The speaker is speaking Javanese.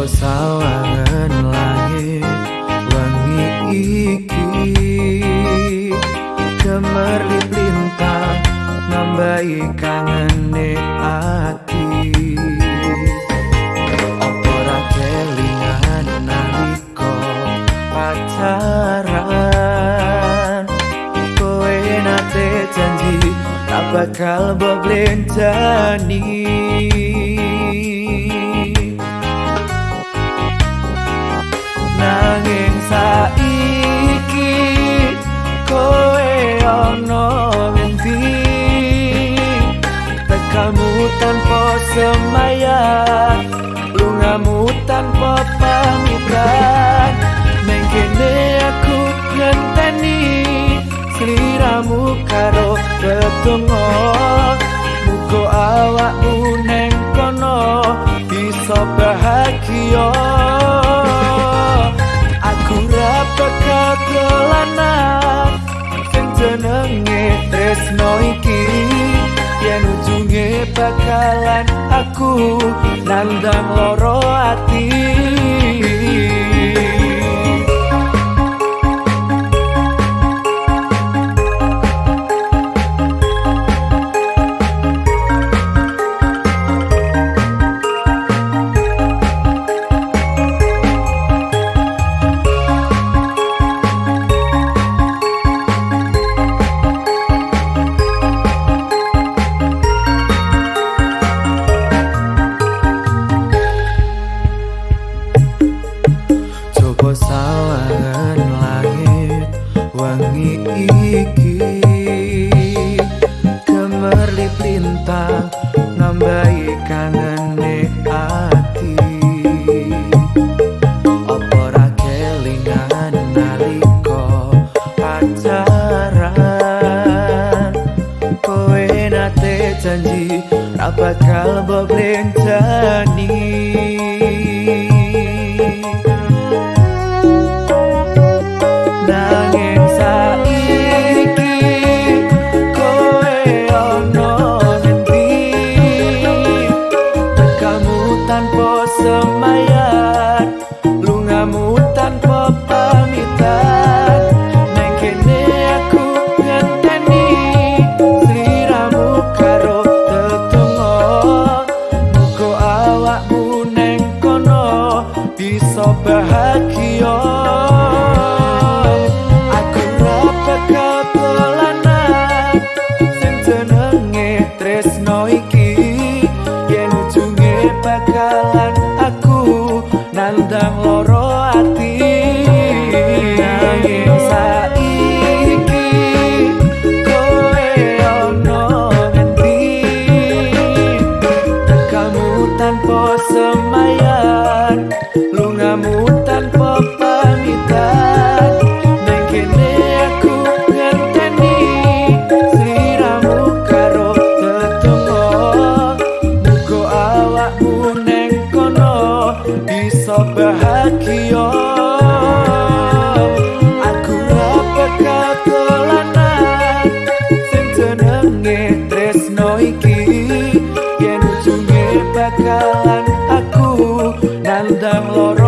Sawangan langit wangi iki Gemerlip lintang nambahi kangene ati. Opora kelingan naliko pacaran? Kowe nate janji tak bakal boblenjani nanging saiki kowe ono ngendi tekamu tanpa semayat lungamu tanpa pamitan. Mengkene aku ngenteni seliramu karo ketungo mugo awakmu neng kono bisa bahagia dolanan sing jenenge tresno iki. Yen ujunge bakalan aku nandang loro ati wangi iki. Gemerlip lintang nambahi kangene ati. Apa ra kelingan naliko pacaran? Kowe nate janji ra bakal boblenjani tresno iki. Yen ujunge bakalan damn Lord